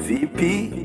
VIP